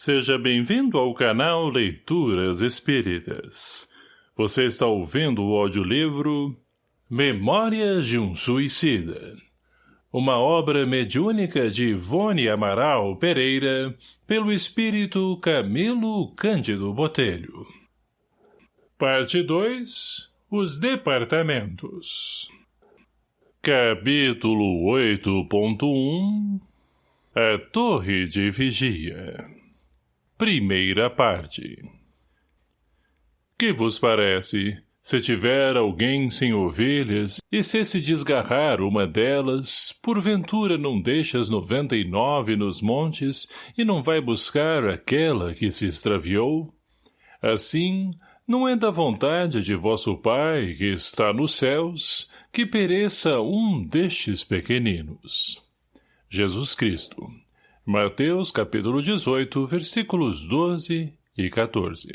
Seja bem-vindo ao canal Leituras Espíritas. Você está ouvindo o audiolivro Memórias de um Suicida. Uma obra mediúnica de Ivone Amaral Pereira, pelo espírito Camilo Cândido Botelho. Parte 2 Os Departamentos Capítulo 8.1 A Torre de Vigia Primeira parte Que vos parece, se tiver alguém sem ovelhas, e se se desgarrar uma delas, porventura não deixa as noventa e nove nos montes e não vai buscar aquela que se extraviou? Assim, não é da vontade de vosso Pai, que está nos céus, que pereça um destes pequeninos. Jesus Cristo Mateus capítulo 18, versículos 12 e 14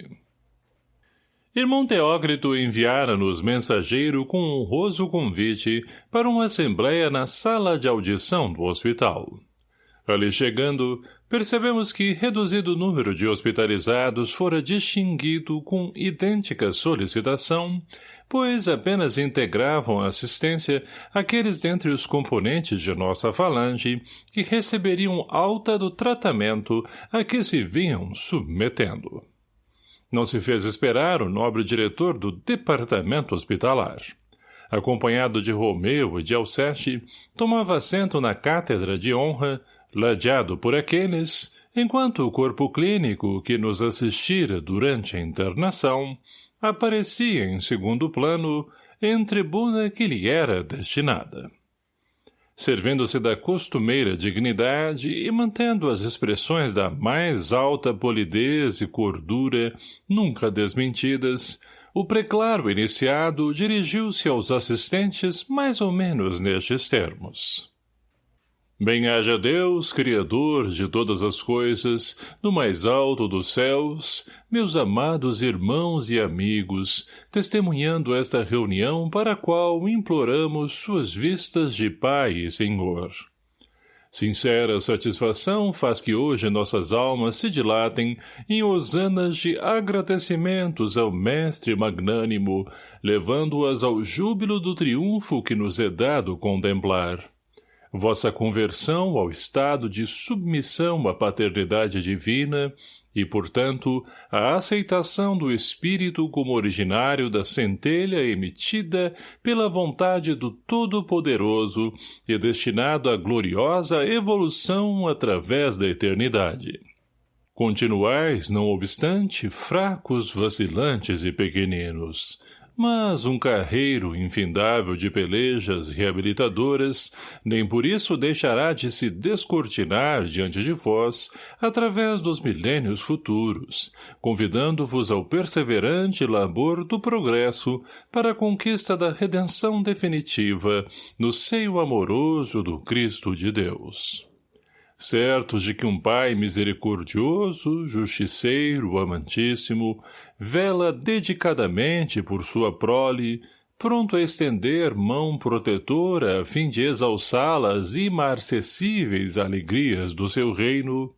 Irmão Teócrito enviara-nos mensageiro com honroso convite para uma assembleia na sala de audição do hospital. Ali chegando, percebemos que reduzido número de hospitalizados fora distinguido com idêntica solicitação pois apenas integravam a assistência aqueles dentre os componentes de nossa falange que receberiam alta do tratamento a que se vinham submetendo. Não se fez esperar o nobre diretor do departamento hospitalar. Acompanhado de Romeu e de Alceste, tomava assento na cátedra de honra, ladeado por aqueles, enquanto o corpo clínico que nos assistira durante a internação aparecia em segundo plano em tribuna que lhe era destinada. Servindo-se da costumeira dignidade e mantendo as expressões da mais alta polidez e cordura nunca desmentidas, o preclaro iniciado dirigiu-se aos assistentes mais ou menos nestes termos. Bem-haja Deus, Criador de todas as coisas, no mais alto dos céus, meus amados irmãos e amigos, testemunhando esta reunião para a qual imploramos suas vistas de Pai e Senhor. Sincera satisfação faz que hoje nossas almas se dilatem em hosanas de agradecimentos ao Mestre Magnânimo, levando-as ao júbilo do triunfo que nos é dado contemplar vossa conversão ao estado de submissão à paternidade divina e, portanto, a aceitação do Espírito como originário da centelha emitida pela vontade do Todo-Poderoso e destinado à gloriosa evolução através da eternidade. Continuais, não obstante, fracos, vacilantes e pequeninos, mas um carreiro infindável de pelejas reabilitadoras nem por isso deixará de se descortinar diante de vós através dos milênios futuros, convidando-vos ao perseverante labor do progresso para a conquista da redenção definitiva no seio amoroso do Cristo de Deus certos de que um Pai misericordioso, justiceiro, amantíssimo, vela dedicadamente por sua prole, pronto a estender mão protetora a fim de exalçá-las as imarcessíveis alegrias do seu reino,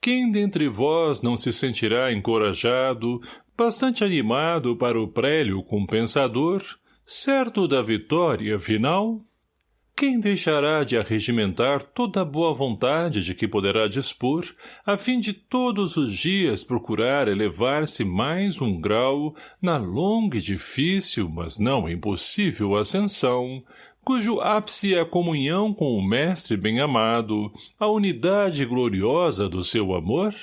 quem dentre vós não se sentirá encorajado, bastante animado para o prélio compensador, certo da vitória final? Quem deixará de arregimentar toda a boa vontade de que poderá dispor, a fim de todos os dias procurar elevar-se mais um grau na longa e difícil, mas não impossível ascensão, cujo ápice é a comunhão com o Mestre bem-amado, a unidade gloriosa do seu amor?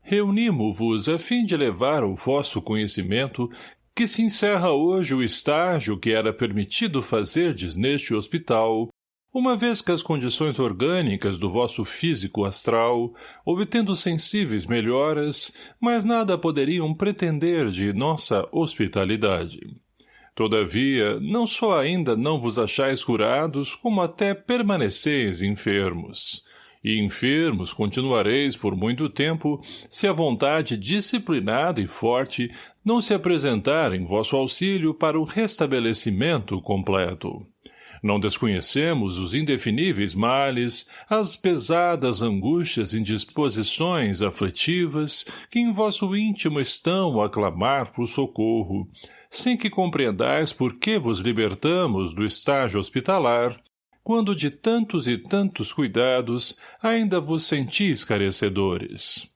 Reunimo-vos a fim de levar ao vosso conhecimento que se encerra hoje o estágio que era permitido fazerdes neste hospital, uma vez que as condições orgânicas do vosso físico astral, obtendo sensíveis melhoras, mas nada poderiam pretender de nossa hospitalidade. Todavia, não só ainda não vos achais curados, como até permaneceis enfermos e enfermos continuareis por muito tempo, se a vontade disciplinada e forte não se apresentar em vosso auxílio para o restabelecimento completo. Não desconhecemos os indefiníveis males, as pesadas angústias e indisposições aflitivas que em vosso íntimo estão a clamar por socorro, sem que compreendais por que vos libertamos do estágio hospitalar, quando de tantos e tantos cuidados ainda vos sentis carecedores.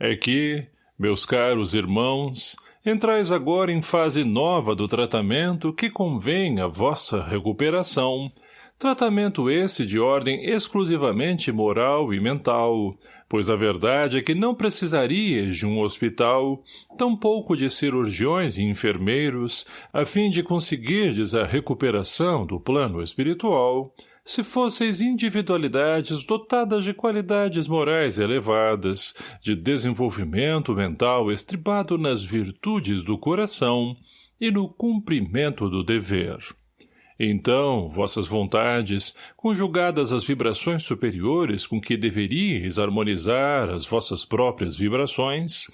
É que, meus caros irmãos, Entrais agora em fase nova do tratamento que convém à vossa recuperação, tratamento esse de ordem exclusivamente moral e mental, pois a verdade é que não precisarias de um hospital, tampouco de cirurgiões e enfermeiros, a fim de conseguirdes a recuperação do plano espiritual, se fosseis individualidades dotadas de qualidades morais elevadas, de desenvolvimento mental estribado nas virtudes do coração e no cumprimento do dever. Então, vossas vontades, conjugadas às vibrações superiores com que deveríeis harmonizar as vossas próprias vibrações,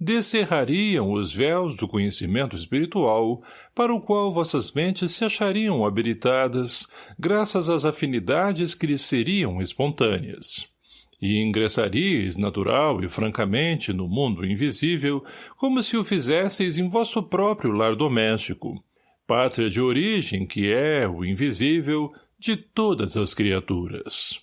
descerrariam os véus do conhecimento espiritual, para o qual vossas mentes se achariam habilitadas, graças às afinidades que lhes seriam espontâneas. E ingressaríeis natural e francamente no mundo invisível, como se o fizesseis em vosso próprio lar doméstico, pátria de origem que é o invisível de todas as criaturas.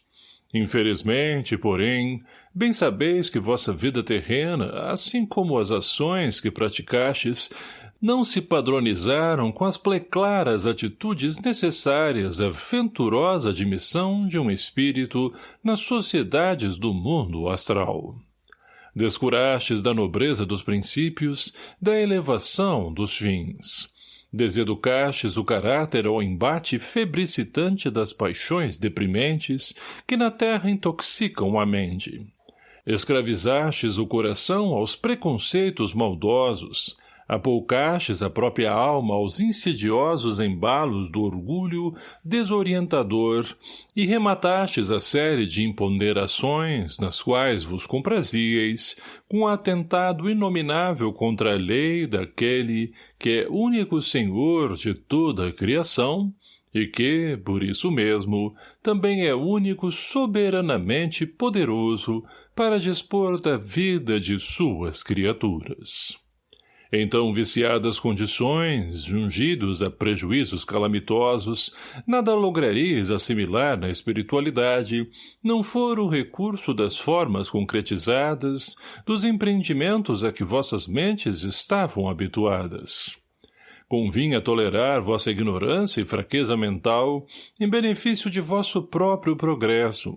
Infelizmente, porém, bem sabeis que vossa vida terrena, assim como as ações que praticastes, não se padronizaram com as pleclaras atitudes necessárias à venturosa admissão de um espírito nas sociedades do mundo astral. Descurastes da nobreza dos princípios, da elevação dos fins. Deseducastes o caráter ao embate febricitante das paixões deprimentes que na terra intoxicam a mente. Escravizastes o coração aos preconceitos maldosos, apoucastes a própria alma aos insidiosos embalos do orgulho desorientador e rematastes a série de imponderações nas quais vos comprazieis com atentado inominável contra a lei daquele que é único senhor de toda a criação e que, por isso mesmo, também é único soberanamente poderoso para dispor da vida de suas criaturas. Então, viciadas condições, jungidos a prejuízos calamitosos, nada lograreis assimilar na espiritualidade, não for o recurso das formas concretizadas, dos empreendimentos a que vossas mentes estavam habituadas. Convinha tolerar vossa ignorância e fraqueza mental em benefício de vosso próprio progresso,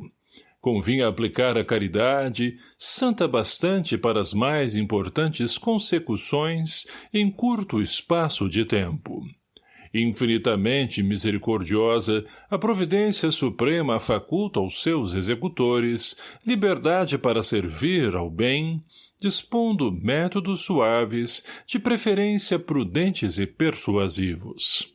Convinha aplicar a caridade, santa bastante para as mais importantes consecuções em curto espaço de tempo. Infinitamente misericordiosa, a providência suprema faculta aos seus executores liberdade para servir ao bem, dispondo métodos suaves, de preferência prudentes e persuasivos.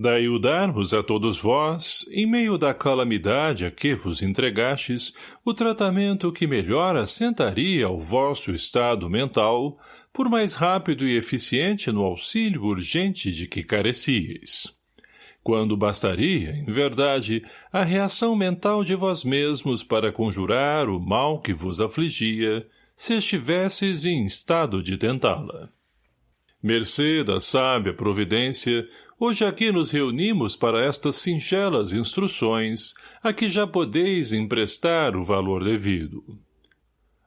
Daí o dar-vos a todos vós, em meio da calamidade a que vos entregastes, o tratamento que melhor assentaria ao vosso estado mental, por mais rápido e eficiente no auxílio urgente de que carecieis. Quando bastaria, em verdade, a reação mental de vós mesmos para conjurar o mal que vos afligia, se estivesseis em estado de tentá-la. Mercê da sábia providência, Hoje aqui nos reunimos para estas singelas instruções, a que já podeis emprestar o valor devido.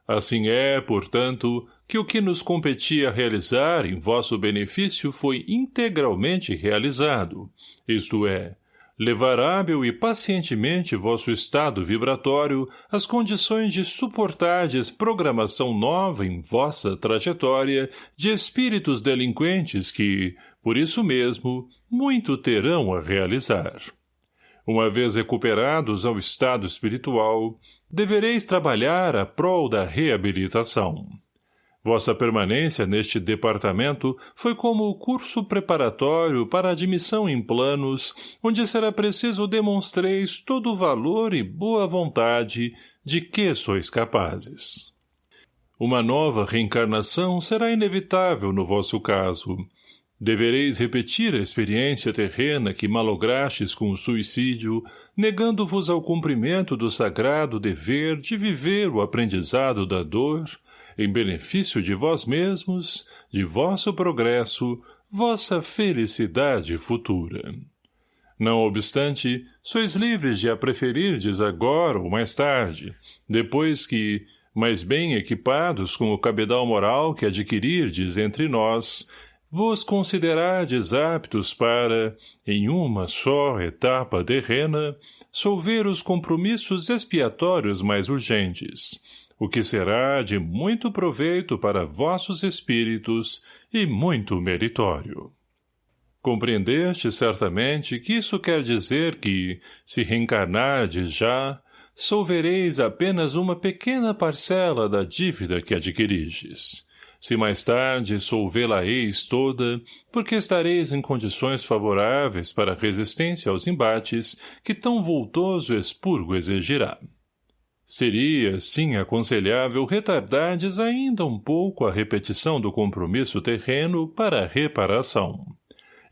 Assim é, portanto, que o que nos competia realizar em vosso benefício foi integralmente realizado, isto é, levar hábil e pacientemente vosso estado vibratório às condições de suportardes programação nova em vossa trajetória de espíritos delinquentes que, por isso mesmo, muito terão a realizar. Uma vez recuperados ao estado espiritual, devereis trabalhar a prol da reabilitação. Vossa permanência neste departamento foi como o curso preparatório para admissão em planos, onde será preciso demonstreis todo o valor e boa vontade de que sois capazes. Uma nova reencarnação será inevitável no vosso caso, Devereis repetir a experiência terrena que malograstes com o suicídio, negando-vos ao cumprimento do sagrado dever de viver o aprendizado da dor, em benefício de vós mesmos, de vosso progresso, vossa felicidade futura. Não obstante, sois livres de a preferirdes agora ou mais tarde, depois que, mais bem equipados com o cabedal moral que adquirirdes entre nós, vos considerardes aptos para, em uma só etapa terrena, solver os compromissos expiatórios mais urgentes, o que será de muito proveito para vossos espíritos e muito meritório. Compreendeste certamente que isso quer dizer que, se reencarnardes já, solvereis apenas uma pequena parcela da dívida que adquiristes, se mais tarde solvê-la-eis toda, porque estareis em condições favoráveis para resistência aos embates que tão vultoso expurgo exigirá. Seria, sim, aconselhável retardardes ainda um pouco a repetição do compromisso terreno para a reparação.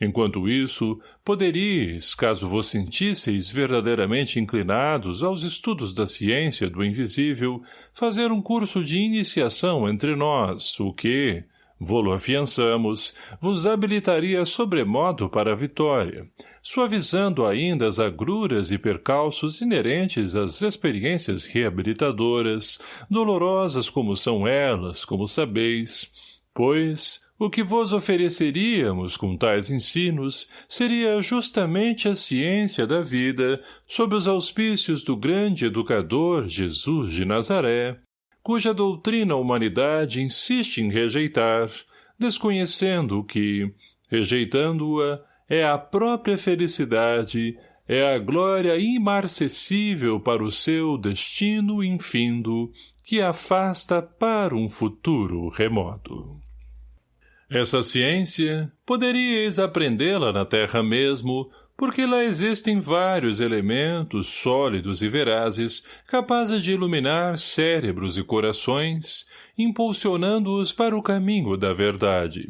Enquanto isso, poderíeis, caso vos sentisseis verdadeiramente inclinados aos estudos da ciência do invisível, fazer um curso de iniciação entre nós, o que, vô-lo afiançamos, vos habilitaria sobremodo para a vitória, suavizando ainda as agruras e percalços inerentes às experiências reabilitadoras, dolorosas como são elas, como sabeis, pois, o que vos ofereceríamos com tais ensinos seria justamente a ciência da vida sob os auspícios do grande educador Jesus de Nazaré, cuja doutrina a humanidade insiste em rejeitar, desconhecendo que, rejeitando-a, é a própria felicidade, é a glória imarcessível para o seu destino infindo, que afasta para um futuro remoto. Essa ciência, poderíeis aprendê-la na terra mesmo, porque lá existem vários elementos sólidos e verazes capazes de iluminar cérebros e corações, impulsionando-os para o caminho da verdade.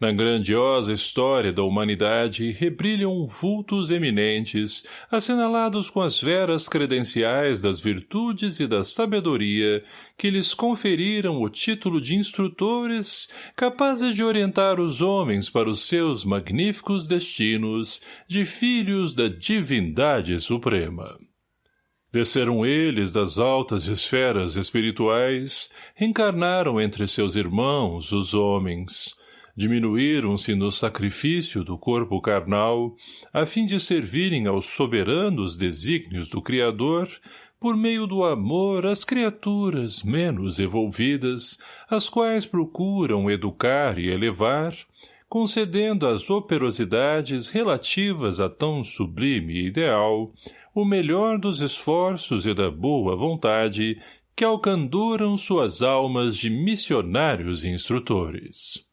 Na grandiosa história da humanidade rebrilham vultos eminentes, assinalados com as veras credenciais das virtudes e da sabedoria, que lhes conferiram o título de instrutores, capazes de orientar os homens para os seus magníficos destinos, de filhos da divindade suprema. Desceram eles das altas esferas espirituais, reencarnaram entre seus irmãos, os homens, diminuíram-se no sacrifício do corpo carnal, a fim de servirem aos soberanos desígnios do Criador, por meio do amor às criaturas menos evolvidas, as quais procuram educar e elevar, concedendo às operosidades relativas a tão sublime ideal, o melhor dos esforços e da boa vontade que alcandoram suas almas de missionários e instrutores.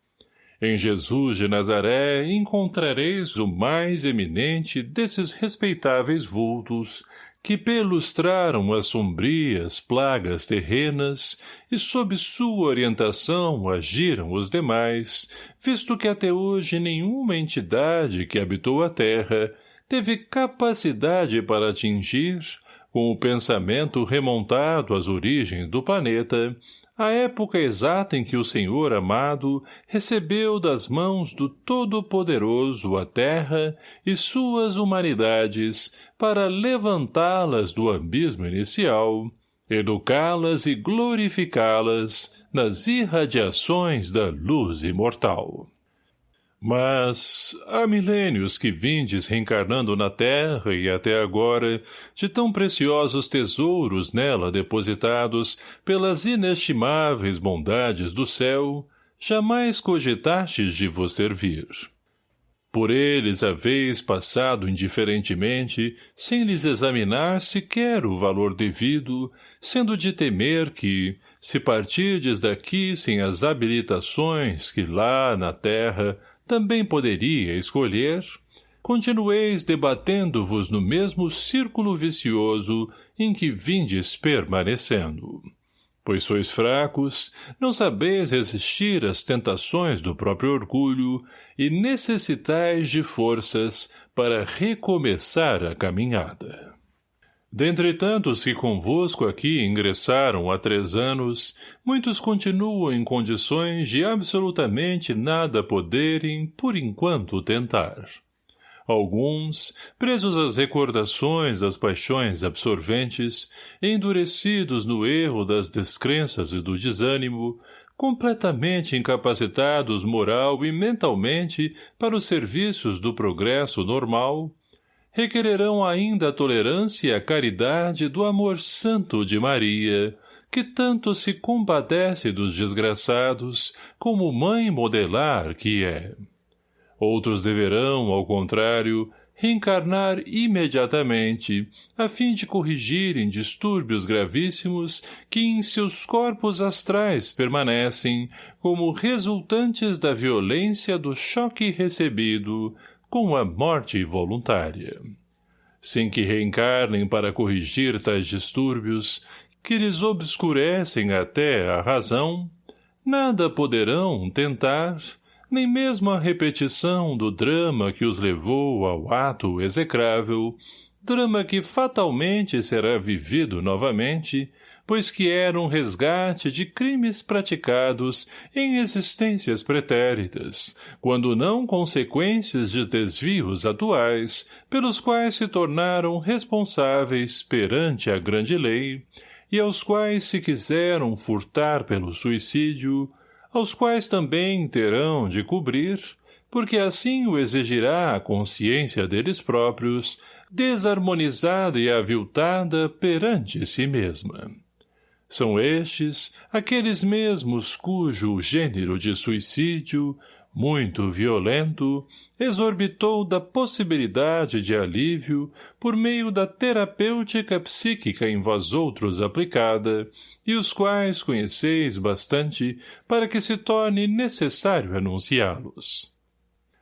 Em Jesus de Nazaré encontrareis o mais eminente desses respeitáveis vultos que pelustraram as sombrias plagas terrenas e sob sua orientação agiram os demais, visto que até hoje nenhuma entidade que habitou a terra teve capacidade para atingir, com o pensamento remontado às origens do planeta, a época exata em que o Senhor amado recebeu das mãos do Todo-Poderoso a terra e suas humanidades para levantá-las do abismo inicial, educá-las e glorificá-las nas irradiações da luz imortal. Mas há milênios que vindes reencarnando na terra e até agora, de tão preciosos tesouros nela depositados pelas inestimáveis bondades do céu, jamais cogitastes de vos servir. Por eles haveis passado indiferentemente, sem lhes examinar sequer o valor devido, sendo de temer que, se partirdes daqui sem as habilitações que lá, na terra, também poderia escolher, continueis debatendo-vos no mesmo círculo vicioso em que vindes permanecendo. Pois sois fracos, não sabeis resistir às tentações do próprio orgulho e necessitais de forças para recomeçar a caminhada. Dentre tantos que convosco aqui ingressaram há três anos, muitos continuam em condições de absolutamente nada poderem, por enquanto, tentar. Alguns, presos às recordações das paixões absorventes, endurecidos no erro das descrenças e do desânimo, completamente incapacitados moral e mentalmente para os serviços do progresso normal, requererão ainda a tolerância e a caridade do amor santo de Maria, que tanto se compadece dos desgraçados como mãe modelar que é. Outros deverão, ao contrário, reencarnar imediatamente, a fim de corrigirem distúrbios gravíssimos que em seus corpos astrais permanecem como resultantes da violência do choque recebido com a morte voluntária. Sem que reencarnem para corrigir tais distúrbios, que lhes obscurecem até a razão, nada poderão tentar, nem mesmo a repetição do drama que os levou ao ato execrável, drama que fatalmente será vivido novamente, pois que era um resgate de crimes praticados em existências pretéritas, quando não consequências de desvios atuais, pelos quais se tornaram responsáveis perante a grande lei, e aos quais se quiseram furtar pelo suicídio, aos quais também terão de cobrir, porque assim o exigirá a consciência deles próprios, desarmonizada e aviltada perante si mesma. São estes aqueles mesmos cujo gênero de suicídio, muito violento, exorbitou da possibilidade de alívio por meio da terapêutica psíquica em vós outros aplicada, e os quais conheceis bastante para que se torne necessário anunciá-los.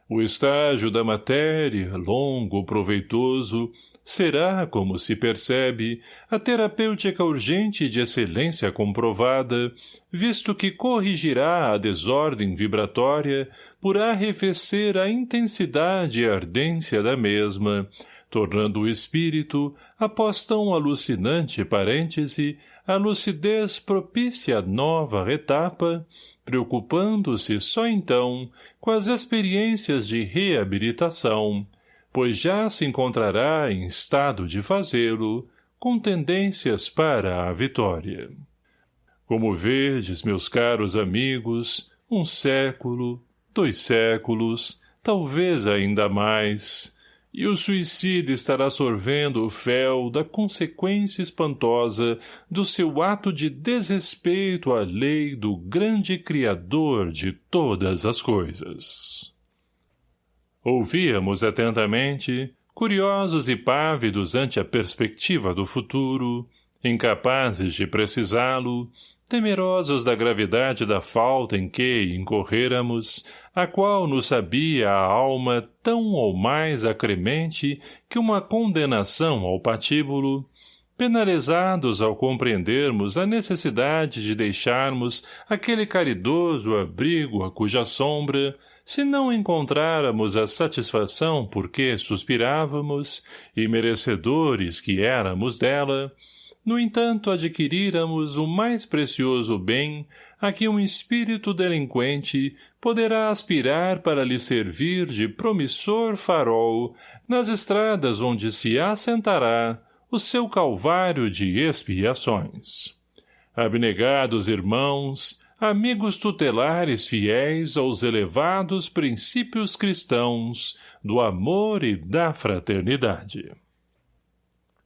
O estágio da matéria, longo, proveitoso, será, como se percebe, a terapêutica urgente de excelência comprovada, visto que corrigirá a desordem vibratória por arrefecer a intensidade e ardência da mesma, tornando o espírito, após tão alucinante parêntese, a lucidez propícia nova etapa, preocupando-se só então com as experiências de reabilitação, pois já se encontrará em estado de fazê-lo, com tendências para a vitória. Como verdes, meus caros amigos, um século, dois séculos, talvez ainda mais, e o suicídio estará sorvendo o fel da consequência espantosa do seu ato de desrespeito à lei do grande Criador de todas as coisas. Ouvíamos atentamente, curiosos e pávidos ante a perspectiva do futuro, incapazes de precisá-lo, temerosos da gravidade da falta em que incorrêramos, a qual nos sabia a alma tão ou mais acremente que uma condenação ao patíbulo, penalizados ao compreendermos a necessidade de deixarmos aquele caridoso abrigo a cuja sombra, se não encontráramos a satisfação por que suspirávamos, e merecedores que éramos dela, no entanto adquiríramos o mais precioso bem a que um espírito delinquente poderá aspirar para lhe servir de promissor farol nas estradas onde se assentará o seu calvário de expiações. Abnegados irmãos, amigos tutelares fiéis aos elevados princípios cristãos do amor e da fraternidade.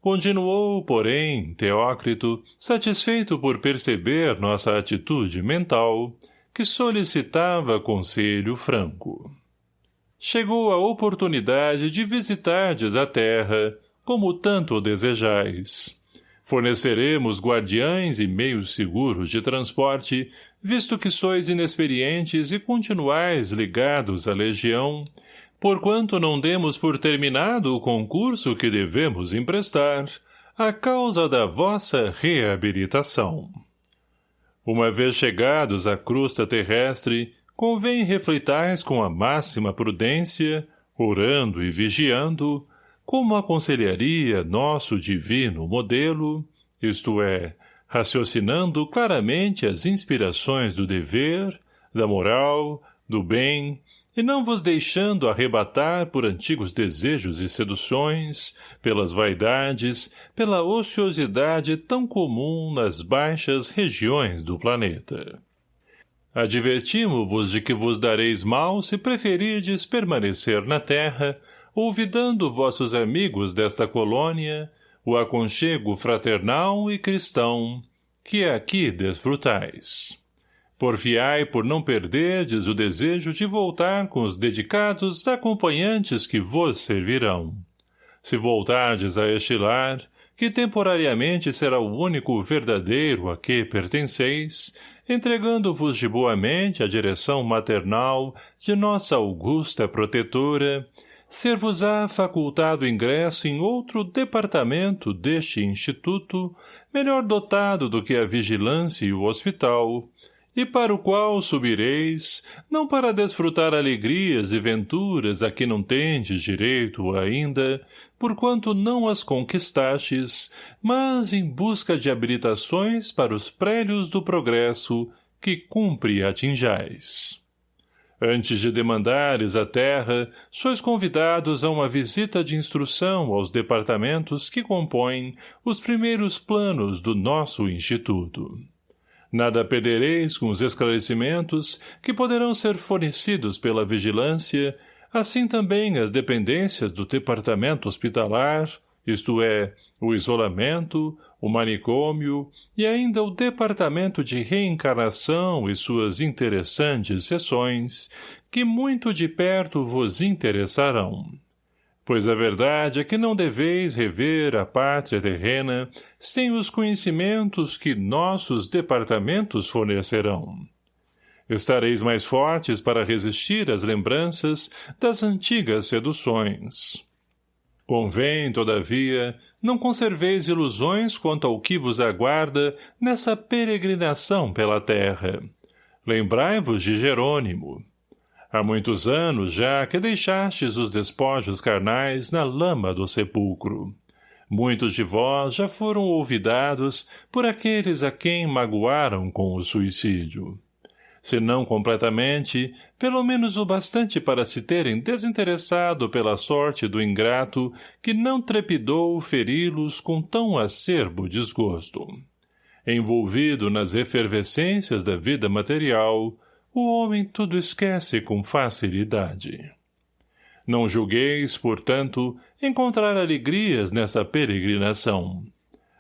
Continuou, porém, Teócrito, satisfeito por perceber nossa atitude mental, que solicitava conselho franco. Chegou a oportunidade de visitardes a terra, como tanto desejais. Forneceremos guardiães e meios seguros de transporte, visto que sois inexperientes e continuais ligados à legião, porquanto não demos por terminado o concurso que devemos emprestar, a causa da vossa reabilitação. Uma vez chegados à crusta terrestre, convém refletais com a máxima prudência, orando e vigiando, como aconselharia nosso divino modelo, isto é, raciocinando claramente as inspirações do dever, da moral, do bem, e não vos deixando arrebatar por antigos desejos e seduções, pelas vaidades, pela ociosidade tão comum nas baixas regiões do planeta. Advertimo-vos de que vos dareis mal se preferirdes permanecer na terra, olvidando vossos amigos desta colônia, o aconchego fraternal e cristão, que aqui desfrutais. Porfiai por não perderdes o desejo de voltar com os dedicados acompanhantes que vos servirão. Se voltardes a este lar, que temporariamente será o único verdadeiro a que pertenceis, entregando-vos de boa mente a direção maternal de nossa augusta protetora, ser-vos-á facultado ingresso em outro departamento deste instituto, melhor dotado do que a vigilância e o hospital, e para o qual subireis, não para desfrutar alegrias e venturas a que não tendes direito ainda, porquanto não as conquistastes, mas em busca de habilitações para os prélios do progresso que cumpre atinjais. Antes de demandares a terra, sois convidados a uma visita de instrução aos departamentos que compõem os primeiros planos do nosso Instituto. Nada perdereis com os esclarecimentos que poderão ser fornecidos pela vigilância, assim também as dependências do departamento hospitalar, isto é, o isolamento, o manicômio e ainda o departamento de reencarnação e suas interessantes sessões, que muito de perto vos interessarão. Pois a verdade é que não deveis rever a pátria terrena sem os conhecimentos que nossos departamentos fornecerão. Estareis mais fortes para resistir às lembranças das antigas seduções. Convém, todavia, não conserveis ilusões quanto ao que vos aguarda nessa peregrinação pela terra. Lembrai-vos de Jerônimo. Há muitos anos já que deixastes os despojos carnais na lama do sepulcro. Muitos de vós já foram olvidados por aqueles a quem magoaram com o suicídio se não completamente, pelo menos o bastante para se terem desinteressado pela sorte do ingrato que não trepidou feri-los com tão acerbo desgosto. Envolvido nas efervescências da vida material, o homem tudo esquece com facilidade. Não julgueis, portanto, encontrar alegrias nessa peregrinação.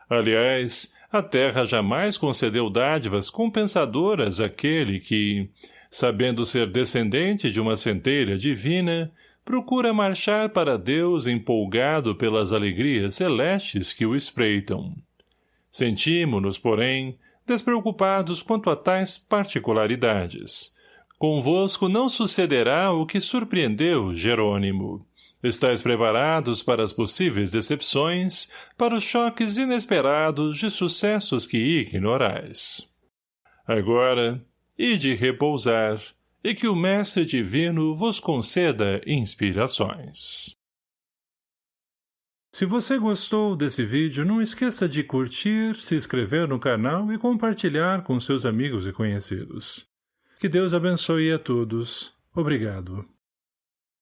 Aliás, a terra jamais concedeu dádivas compensadoras àquele que, sabendo ser descendente de uma centelha divina, procura marchar para Deus empolgado pelas alegrias celestes que o espreitam. Sentimos-nos, porém, despreocupados quanto a tais particularidades. Convosco não sucederá o que surpreendeu Jerônimo. Estais preparados para as possíveis decepções, para os choques inesperados de sucessos que ignorais. Agora, ide repousar, e que o Mestre Divino vos conceda inspirações. Se você gostou desse vídeo, não esqueça de curtir, se inscrever no canal e compartilhar com seus amigos e conhecidos. Que Deus abençoe a todos. Obrigado.